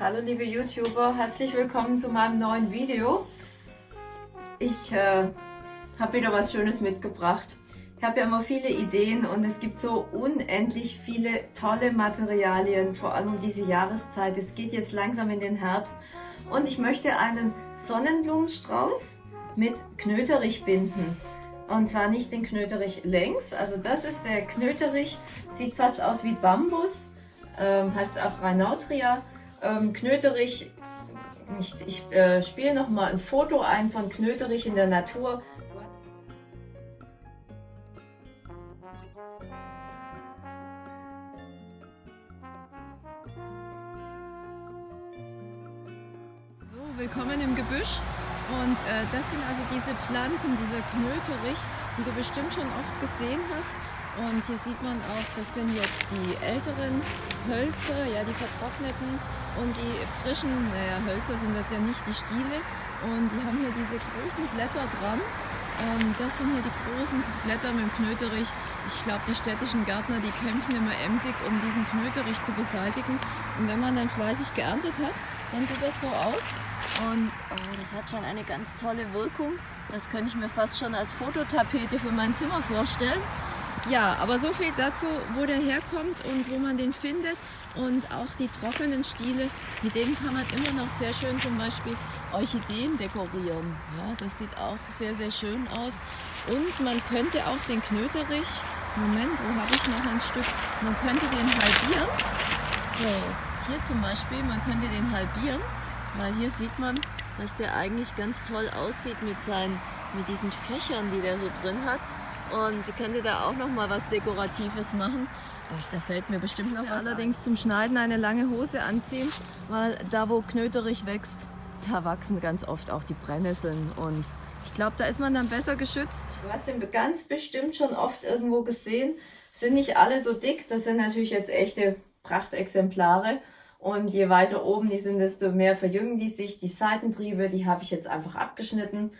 Hallo liebe YouTuber, herzlich willkommen zu meinem neuen Video. Ich äh, habe wieder was Schönes mitgebracht. Ich habe ja immer viele Ideen und es gibt so unendlich viele tolle Materialien, vor allem um diese Jahreszeit. Es geht jetzt langsam in den Herbst und ich möchte einen Sonnenblumenstrauß mit Knöterich binden. Und zwar nicht den Knöterich längs, also das ist der Knöterich, sieht fast aus wie Bambus, ähm, heißt Afranautria. Ähm, Knöterich, ich, ich äh, spiele nochmal ein Foto ein von Knöterich in der Natur. So, willkommen im Gebüsch. Und äh, das sind also diese Pflanzen, dieser Knöterich, die du bestimmt schon oft gesehen hast. Und hier sieht man auch, das sind jetzt die älteren Hölzer, ja die vertrockneten und die frischen naja, Hölzer sind das ja nicht, die Stiele. Und die haben hier diese großen Blätter dran. Ähm, das sind hier die großen Blätter mit dem Knöterich. Ich glaube, die städtischen Gärtner, die kämpfen immer emsig, um diesen Knöterich zu beseitigen. Und wenn man dann fleißig geerntet hat, dann sieht das so aus. Und oh, das hat schon eine ganz tolle Wirkung. Das könnte ich mir fast schon als Fototapete für mein Zimmer vorstellen. Ja, aber so viel dazu, wo der herkommt und wo man den findet. Und auch die trockenen Stiele, mit denen kann man immer noch sehr schön zum Beispiel Orchideen dekorieren. Ja, das sieht auch sehr, sehr schön aus. Und man könnte auch den Knöterich, Moment, wo habe ich noch ein Stück, man könnte den halbieren. So, hier zum Beispiel, man könnte den halbieren weil hier sieht man, dass der eigentlich ganz toll aussieht mit, seinen, mit diesen Fächern, die der so drin hat. Und die könnte da auch noch mal was Dekoratives machen. Ach, da fällt mir bestimmt noch was Allerdings an. zum Schneiden eine lange Hose anziehen, weil da wo Knöterich wächst, da wachsen ganz oft auch die Brennnesseln. Und ich glaube, da ist man dann besser geschützt. Du hast den ganz bestimmt schon oft irgendwo gesehen. Sind nicht alle so dick, das sind natürlich jetzt echte Prachtexemplare. Und je weiter oben die sind, desto mehr verjüngen die sich. Die Seitentriebe, die habe ich jetzt einfach abgeschnitten.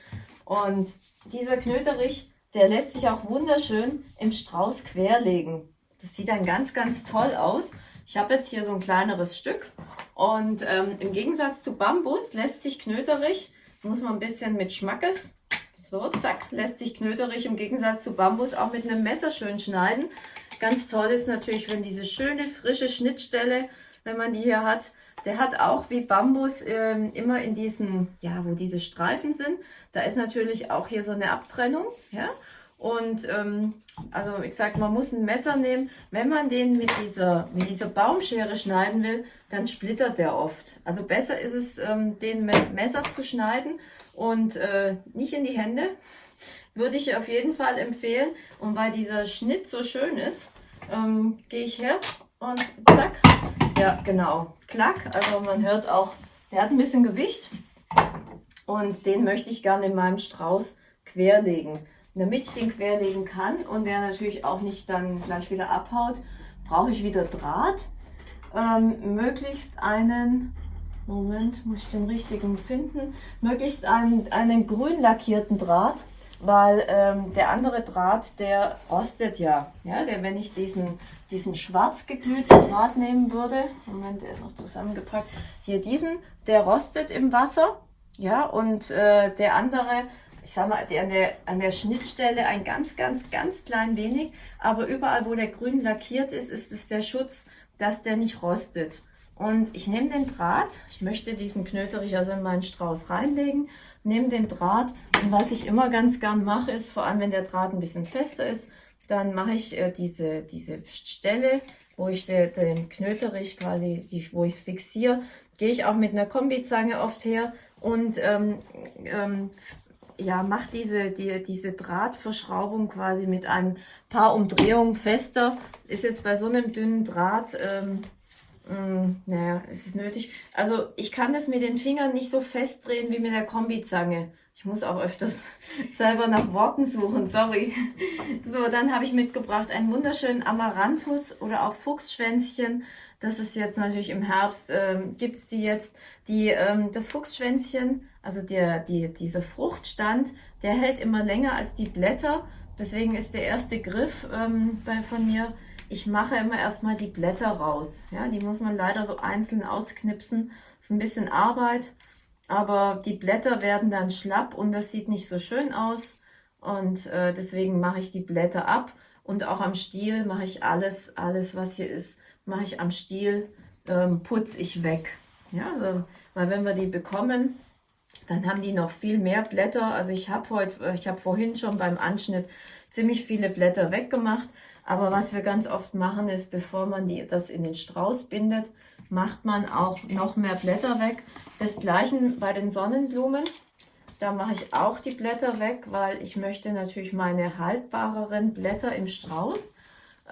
Und dieser Knöterich, der lässt sich auch wunderschön im Strauß querlegen. Das sieht dann ganz, ganz toll aus. Ich habe jetzt hier so ein kleineres Stück. Und ähm, im Gegensatz zu Bambus lässt sich Knöterich, muss man ein bisschen mit Schmackes, so zack, lässt sich Knöterich im Gegensatz zu Bambus auch mit einem Messer schön schneiden. Ganz toll ist natürlich, wenn diese schöne, frische Schnittstelle wenn man die hier hat. Der hat auch wie Bambus ähm, immer in diesen, ja, wo diese Streifen sind, da ist natürlich auch hier so eine Abtrennung, ja. Und ähm, also ich sag, man muss ein Messer nehmen. Wenn man den mit dieser, mit dieser Baumschere schneiden will, dann splittert der oft. Also besser ist es, ähm, den mit Messer zu schneiden und äh, nicht in die Hände. Würde ich auf jeden Fall empfehlen. Und weil dieser Schnitt so schön ist, ähm, gehe ich her und zack, ja, genau. Klack. Also man hört auch, der hat ein bisschen Gewicht. Und den möchte ich gerne in meinem Strauß querlegen. Damit ich den querlegen kann und der natürlich auch nicht dann gleich wieder abhaut, brauche ich wieder Draht. Ähm, möglichst einen, Moment, muss ich den richtigen finden, möglichst einen, einen grün lackierten Draht, weil ähm, der andere Draht, der rostet ja. ja der, wenn ich diesen diesen schwarz geglühten Draht nehmen würde, Moment, der ist noch zusammengepackt, hier diesen, der rostet im Wasser, ja, und äh, der andere, ich sag mal, der an, der an der Schnittstelle ein ganz, ganz, ganz klein wenig, aber überall, wo der grün lackiert ist, ist es der Schutz, dass der nicht rostet. Und ich nehme den Draht, ich möchte diesen Knöterich also in meinen Strauß reinlegen, nehme den Draht und was ich immer ganz gern mache, ist, vor allem wenn der Draht ein bisschen fester ist, dann mache ich äh, diese, diese Stelle, wo ich de, den Knöterich quasi, die, wo ich es fixiere, gehe ich auch mit einer Kombizange oft her und ähm, ähm, ja, mache diese, die, diese Drahtverschraubung quasi mit ein paar Umdrehungen fester. Ist jetzt bei so einem dünnen Draht, ähm, mm, naja, ist es nötig. Also ich kann das mit den Fingern nicht so festdrehen wie mit der Kombizange. Ich muss auch öfters selber nach Worten suchen, sorry. So, dann habe ich mitgebracht einen wunderschönen Amaranthus oder auch Fuchsschwänzchen. Das ist jetzt natürlich im Herbst, ähm, gibt es die jetzt. Die, ähm, das Fuchsschwänzchen, also der, die, dieser Fruchtstand, der hält immer länger als die Blätter. Deswegen ist der erste Griff ähm, bei, von mir ich mache immer erstmal die Blätter raus. Ja, die muss man leider so einzeln ausknipsen. Ist ein bisschen Arbeit, aber die Blätter werden dann schlapp und das sieht nicht so schön aus. Und äh, deswegen mache ich die Blätter ab und auch am Stiel mache ich alles, alles was hier ist, mache ich am Stiel, ähm, putze ich weg. Ja, also, weil wenn wir die bekommen, dann haben die noch viel mehr Blätter. Also ich habe heute, ich habe vorhin schon beim Anschnitt ziemlich viele Blätter weggemacht. Aber was wir ganz oft machen, ist, bevor man die, das in den Strauß bindet, macht man auch noch mehr Blätter weg. Desgleichen bei den Sonnenblumen. Da mache ich auch die Blätter weg, weil ich möchte natürlich meine haltbareren Blätter im Strauß,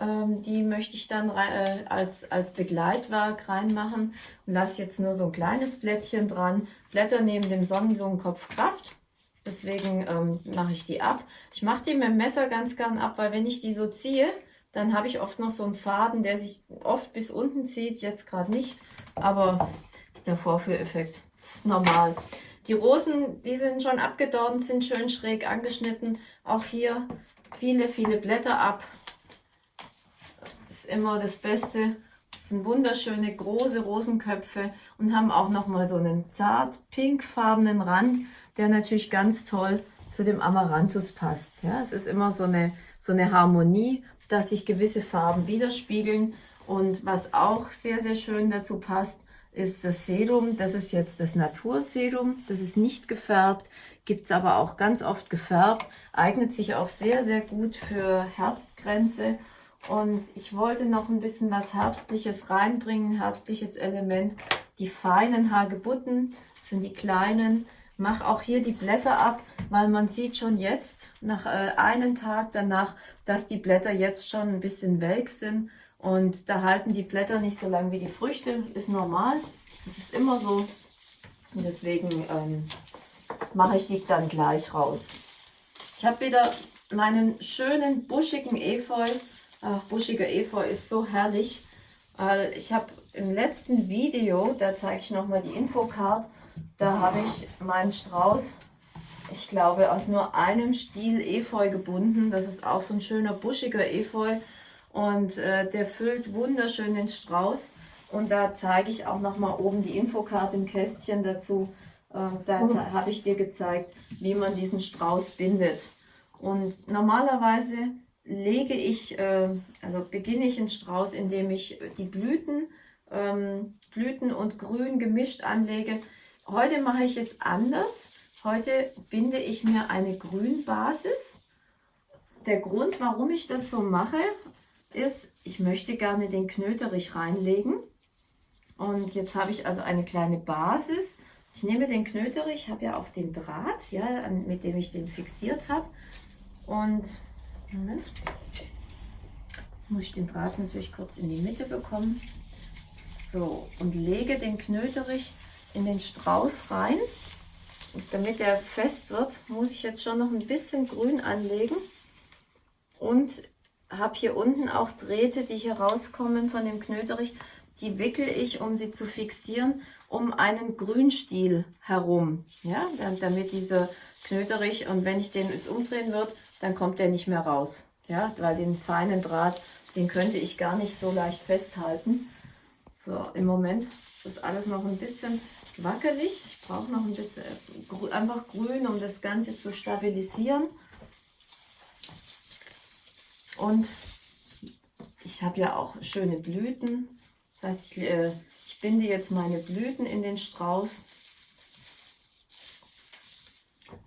ähm, die möchte ich dann äh, als, als Begleitwerk reinmachen und lasse jetzt nur so ein kleines Blättchen dran. Blätter neben dem Sonnenblumenkopf Kraft. Deswegen ähm, mache ich die ab. Ich mache die mit dem Messer ganz gern ab, weil wenn ich die so ziehe, dann habe ich oft noch so einen Faden, der sich oft bis unten zieht. Jetzt gerade nicht, aber ist der Vorführeffekt. Das ist normal. Die Rosen, die sind schon abgedornt, sind schön schräg angeschnitten. Auch hier viele, viele Blätter ab. Ist immer das Beste. Das sind wunderschöne große Rosenköpfe und haben auch nochmal so einen zart pinkfarbenen Rand, der natürlich ganz toll zu dem Amaranthus passt. Ja, es ist immer so eine, so eine Harmonie, dass sich gewisse Farben widerspiegeln. Und was auch sehr, sehr schön dazu passt, ist das Sedum. Das ist jetzt das Natursedum. Das ist nicht gefärbt, gibt es aber auch ganz oft gefärbt. Eignet sich auch sehr, sehr gut für Herbstgrenze. Und ich wollte noch ein bisschen was Herbstliches reinbringen, herbstliches Element. Die feinen Hagebutten sind die kleinen. Mach auch hier die Blätter ab, weil man sieht schon jetzt, nach äh, einem Tag danach, dass die Blätter jetzt schon ein bisschen welk sind. Und da halten die Blätter nicht so lange wie die Früchte, ist normal. Das ist immer so. Und deswegen ähm, mache ich die dann gleich raus. Ich habe wieder meinen schönen buschigen Efeu. Ach, buschiger Efeu ist so herrlich. ich habe im letzten Video, da zeige ich nochmal die Infocard, da habe ich meinen Strauß, ich glaube, aus nur einem Stiel Efeu gebunden. Das ist auch so ein schöner buschiger Efeu. Und äh, der füllt wunderschön den Strauß. Und da zeige ich auch nochmal oben die Infokarte im Kästchen dazu. Äh, da mhm. habe ich dir gezeigt, wie man diesen Strauß bindet. Und normalerweise lege ich, äh, also beginne ich einen Strauß, indem ich die Blüten, ähm, Blüten und Grün gemischt anlege. Heute mache ich es anders. Heute binde ich mir eine Grünbasis. Der Grund, warum ich das so mache, ist, ich möchte gerne den Knöterich reinlegen. Und jetzt habe ich also eine kleine Basis. Ich nehme den Knöterich, habe ja auch den Draht, ja, mit dem ich den fixiert habe. Und, Moment, muss ich den Draht natürlich kurz in die Mitte bekommen. So, und lege den Knöterich in den Strauß rein. Und damit er fest wird, muss ich jetzt schon noch ein bisschen Grün anlegen. Und habe hier unten auch Drähte, die hier rauskommen von dem Knöterich. Die wickel ich, um sie zu fixieren, um einen Grünstiel herum. Ja, damit dieser Knöterich, und wenn ich den jetzt umdrehen würde, dann kommt der nicht mehr raus. Ja, weil den feinen Draht, den könnte ich gar nicht so leicht festhalten. So, im Moment ist das alles noch ein bisschen wackelig. Ich brauche noch ein bisschen einfach grün, um das Ganze zu stabilisieren. Und ich habe ja auch schöne Blüten. Das heißt, ich, äh, ich binde jetzt meine Blüten in den Strauß.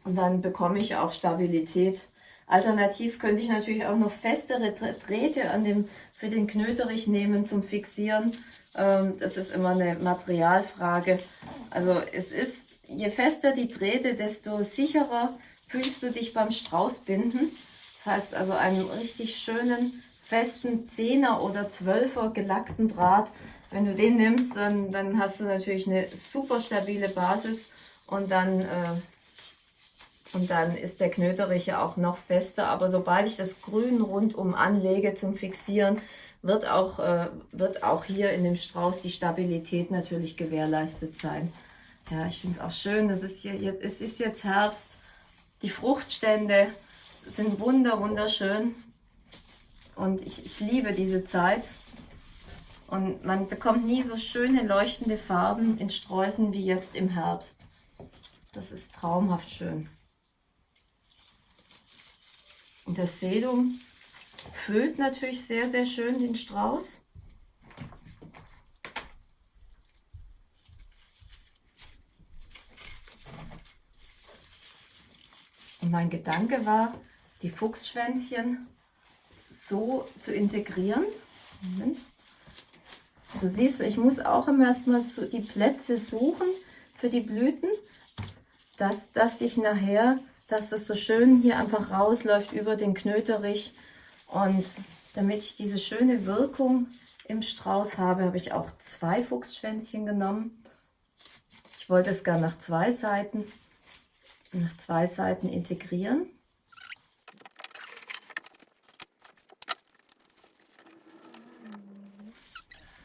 Und dann bekomme ich auch Stabilität. Alternativ könnte ich natürlich auch noch festere Drähte an dem, für den Knöterich nehmen zum Fixieren. Ähm, das ist immer eine Materialfrage. Also es ist, je fester die Drähte, desto sicherer fühlst du dich beim Straußbinden. Das heißt also einen richtig schönen, festen 10er oder 12er gelackten Draht. Wenn du den nimmst, dann, dann hast du natürlich eine super stabile Basis und dann, äh, und dann ist der Knöterich ja auch noch fester. Aber sobald ich das Grün rundum anlege zum Fixieren, wird auch, äh, wird auch hier in dem Strauß die Stabilität natürlich gewährleistet sein. Ja, ich finde es auch schön, das ist hier, es ist jetzt Herbst, die Fruchtstände sind wunder, wunderschön. Und ich, ich liebe diese Zeit. Und man bekommt nie so schöne leuchtende Farben in Sträußen wie jetzt im Herbst. Das ist traumhaft schön. Das Sedum füllt natürlich sehr, sehr schön den Strauß. Und mein Gedanke war, die Fuchsschwänzchen so zu integrieren. Du siehst, ich muss auch immer erstmal so die Plätze suchen für die Blüten, dass, dass ich nachher, dass das so schön hier einfach rausläuft über den Knöterich. Und damit ich diese schöne Wirkung im Strauß habe, habe ich auch zwei Fuchsschwänzchen genommen. Ich wollte es gar nach zwei Seiten nach zwei Seiten integrieren.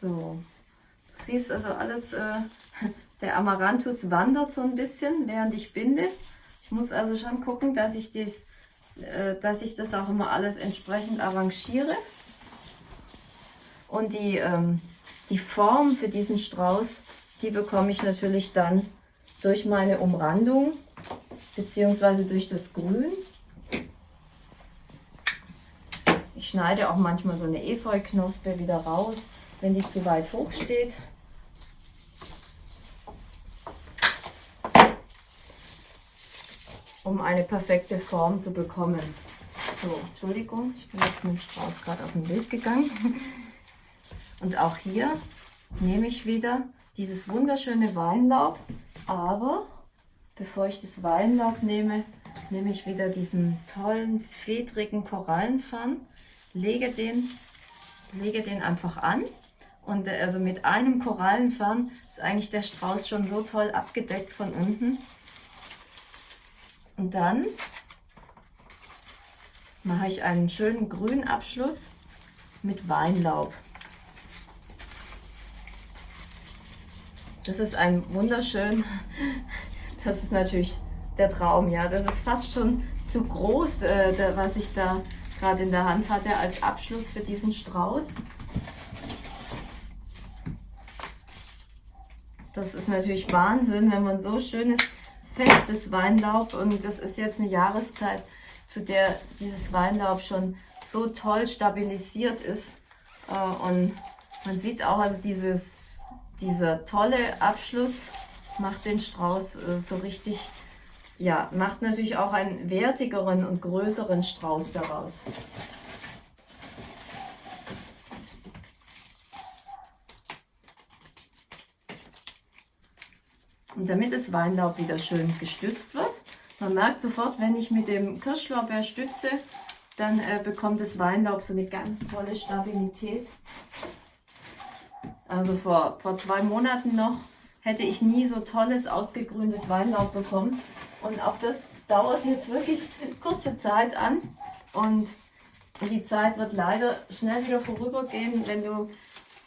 So, du siehst also alles, äh, der Amaranthus wandert so ein bisschen, während ich binde. Ich muss also schon gucken, dass ich, dies, äh, dass ich das auch immer alles entsprechend arrangiere. Und die, ähm, die Form für diesen Strauß, die bekomme ich natürlich dann durch meine Umrandung beziehungsweise durch das Grün. Ich schneide auch manchmal so eine Efeuknospe wieder raus, wenn die zu weit hoch steht. Um eine perfekte Form zu bekommen. So, Entschuldigung, ich bin jetzt mit dem Strauß gerade aus dem Bild gegangen. Und auch hier nehme ich wieder dieses wunderschöne Weinlaub, aber Bevor ich das Weinlaub nehme, nehme ich wieder diesen tollen, fedrigen Korallenpfann, lege den, lege den einfach an. Und äh, also mit einem Korallenpfann ist eigentlich der Strauß schon so toll abgedeckt von unten. Und dann mache ich einen schönen grünen Abschluss mit Weinlaub. Das ist ein wunderschön das ist natürlich der Traum, ja. Das ist fast schon zu groß, äh, was ich da gerade in der Hand hatte als Abschluss für diesen Strauß. Das ist natürlich Wahnsinn, wenn man so schönes, festes Weinlaub und das ist jetzt eine Jahreszeit, zu der dieses Weinlaub schon so toll stabilisiert ist. Äh, und man sieht auch also dieses, dieser tolle Abschluss macht den Strauß äh, so richtig, ja, macht natürlich auch einen wertigeren und größeren Strauß daraus. Und damit das Weinlaub wieder schön gestützt wird, man merkt sofort, wenn ich mit dem Kirschlorbeer stütze, dann äh, bekommt das Weinlaub so eine ganz tolle Stabilität. Also vor, vor zwei Monaten noch hätte ich nie so tolles, ausgegrüntes Weinlaub bekommen. Und auch das dauert jetzt wirklich kurze Zeit an. Und die Zeit wird leider schnell wieder vorübergehen, wenn du,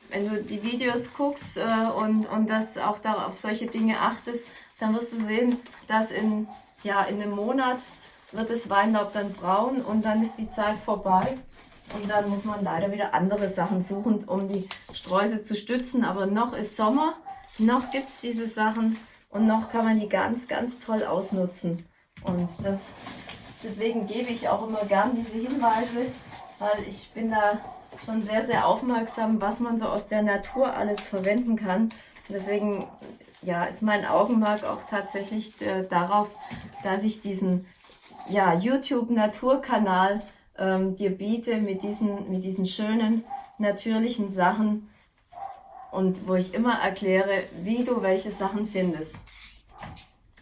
wenn du die Videos guckst äh, und, und das auch da auf solche Dinge achtest, dann wirst du sehen, dass in, ja, in einem Monat wird das Weinlaub dann braun und dann ist die Zeit vorbei. Und dann muss man leider wieder andere Sachen suchen, um die Sträuße zu stützen. Aber noch ist Sommer noch gibt es diese Sachen und noch kann man die ganz, ganz toll ausnutzen. Und das, deswegen gebe ich auch immer gern diese Hinweise, weil ich bin da schon sehr, sehr aufmerksam, was man so aus der Natur alles verwenden kann. Deswegen ja, ist mein Augenmerk auch tatsächlich äh, darauf, dass ich diesen ja, YouTube-Naturkanal ähm, dir biete mit diesen, mit diesen schönen, natürlichen Sachen, und wo ich immer erkläre, wie du welche Sachen findest.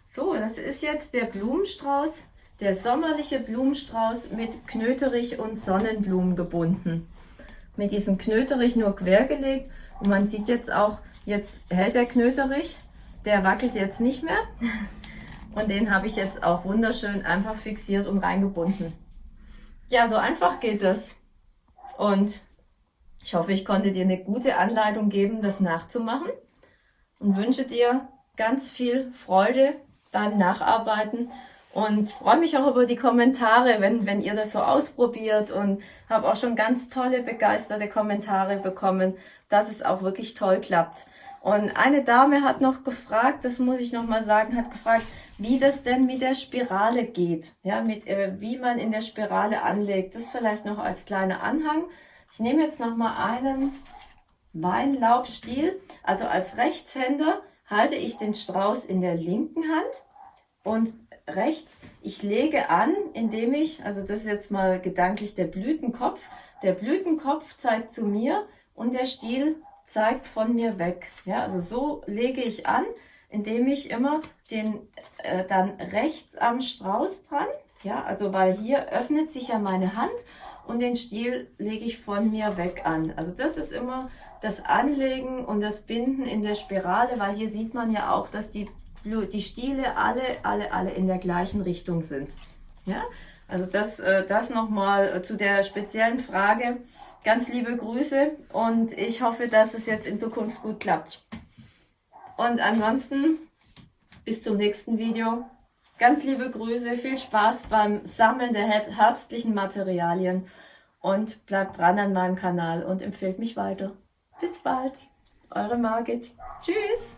So, das ist jetzt der Blumenstrauß, der sommerliche Blumenstrauß mit Knöterich und Sonnenblumen gebunden. Mit diesem Knöterich nur quergelegt und man sieht jetzt auch, jetzt hält der Knöterich, der wackelt jetzt nicht mehr und den habe ich jetzt auch wunderschön einfach fixiert und reingebunden. Ja, so einfach geht das. Und ich hoffe, ich konnte dir eine gute Anleitung geben, das nachzumachen und wünsche dir ganz viel Freude beim Nacharbeiten und freue mich auch über die Kommentare, wenn, wenn ihr das so ausprobiert und habe auch schon ganz tolle, begeisterte Kommentare bekommen, dass es auch wirklich toll klappt. Und eine Dame hat noch gefragt, das muss ich noch mal sagen, hat gefragt, wie das denn mit der Spirale geht, ja, mit äh, wie man in der Spirale anlegt. Das vielleicht noch als kleiner Anhang. Ich nehme jetzt noch mal einen Weinlaubstiel, also als Rechtshänder halte ich den Strauß in der linken Hand und rechts, ich lege an, indem ich, also das ist jetzt mal gedanklich der Blütenkopf, der Blütenkopf zeigt zu mir und der Stiel zeigt von mir weg. Ja, also so lege ich an, indem ich immer den äh, dann rechts am Strauß dran, ja, also weil hier öffnet sich ja meine Hand und den Stiel lege ich von mir weg an. Also das ist immer das Anlegen und das Binden in der Spirale, weil hier sieht man ja auch, dass die die Stiele alle, alle, alle in der gleichen Richtung sind. Ja, also das, äh, das nochmal zu der speziellen Frage. Ganz liebe Grüße und ich hoffe, dass es jetzt in Zukunft gut klappt. Und ansonsten bis zum nächsten Video. Ganz liebe Grüße, viel Spaß beim Sammeln der herbstlichen Materialien und bleibt dran an meinem Kanal und empfehlt mich weiter. Bis bald, eure Margit. Tschüss!